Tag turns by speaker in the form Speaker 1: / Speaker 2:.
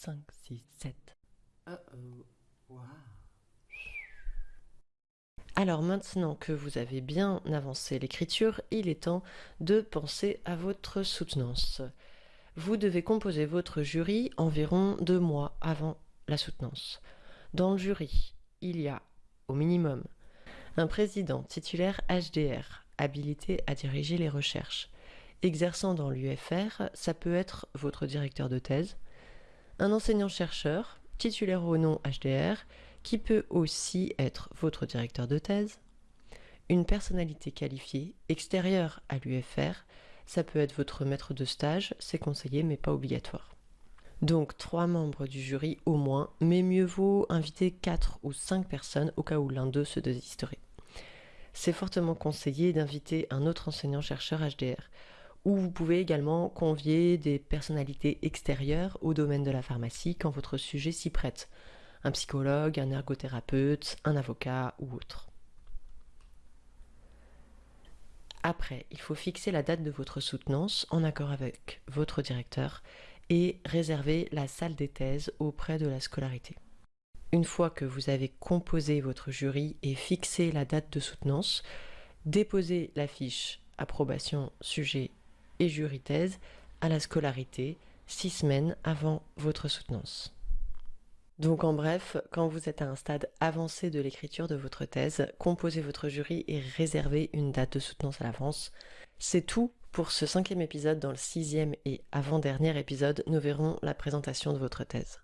Speaker 1: 3, 4, 5, 6, 7.
Speaker 2: Uh oh. Wow.
Speaker 1: Alors maintenant que vous avez bien avancé l'écriture, il est temps de penser à votre soutenance. Vous devez composer votre jury environ deux mois avant la soutenance. Dans le jury, il y a, au minimum, un président titulaire HDR, habilité à diriger les recherches. Exerçant dans l'UFR, ça peut être votre directeur de thèse, un enseignant-chercheur, titulaire ou non HDR, qui peut aussi être votre directeur de thèse, une personnalité qualifiée extérieure à l'UFR, ça peut être votre maître de stage, c'est conseillé mais pas obligatoire. Donc trois membres du jury au moins, mais mieux vaut inviter quatre ou cinq personnes au cas où l'un d'eux se désisterait. C'est fortement conseillé d'inviter un autre enseignant-chercheur HDR, ou vous pouvez également convier des personnalités extérieures au domaine de la pharmacie quand votre sujet s'y prête, un psychologue, un ergothérapeute, un avocat ou autre. Après, il faut fixer la date de votre soutenance en accord avec votre directeur et réserver la salle des thèses auprès de la scolarité. Une fois que vous avez composé votre jury et fixé la date de soutenance, déposez la fiche approbation sujet et jury thèse à la scolarité six semaines avant votre soutenance. Donc en bref, quand vous êtes à un stade avancé de l'écriture de votre thèse, composez votre jury et réservez une date de soutenance à l'avance. C'est tout pour ce cinquième épisode. Dans le sixième et avant-dernier épisode, nous verrons la présentation de votre thèse.